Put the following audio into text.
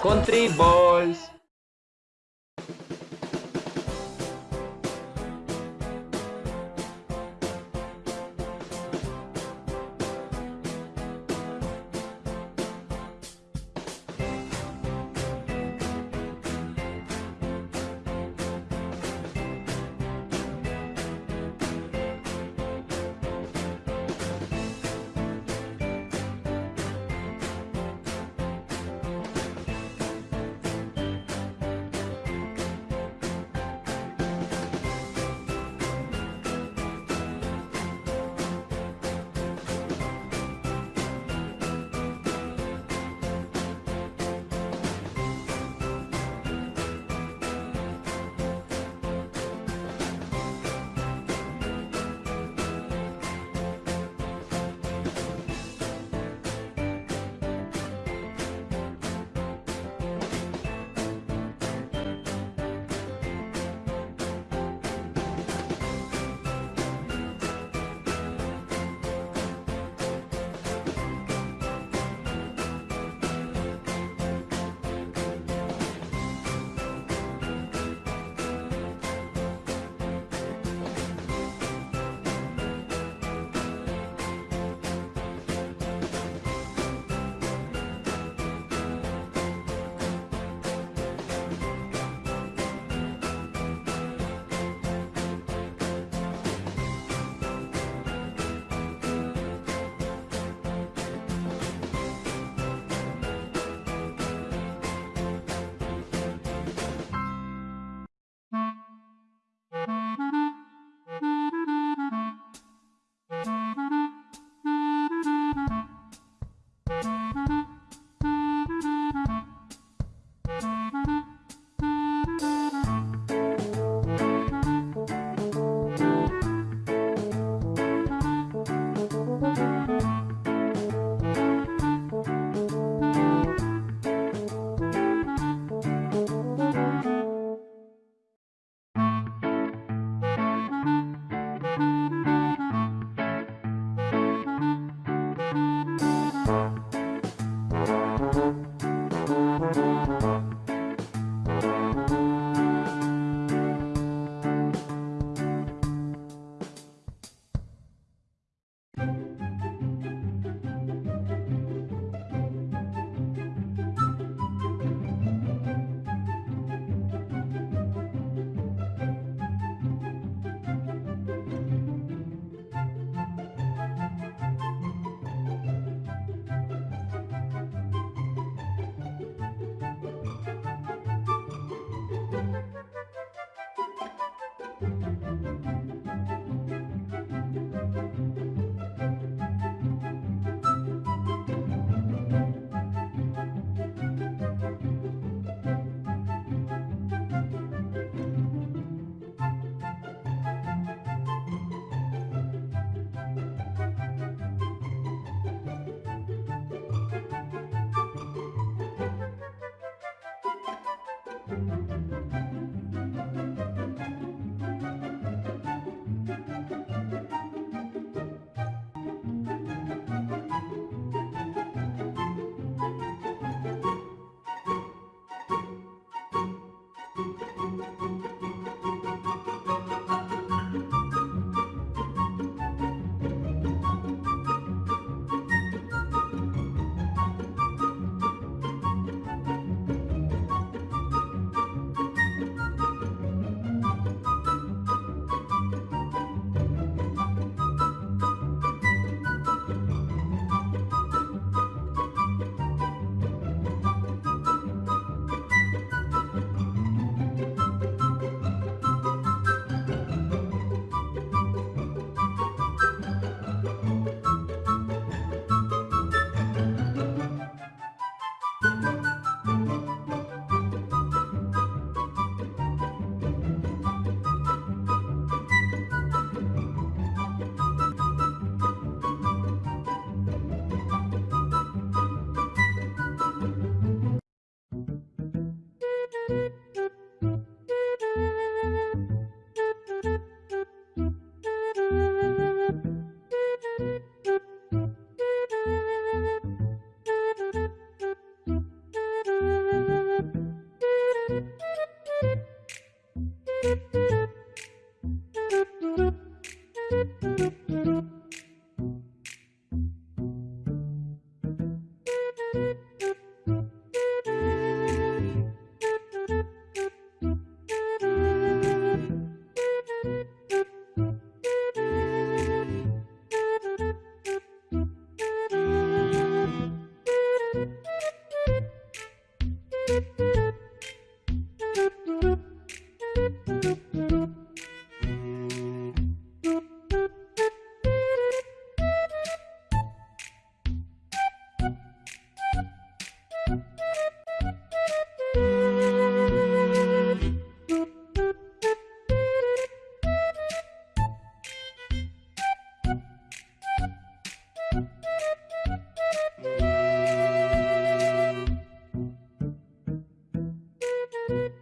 Country Boys. Thank you.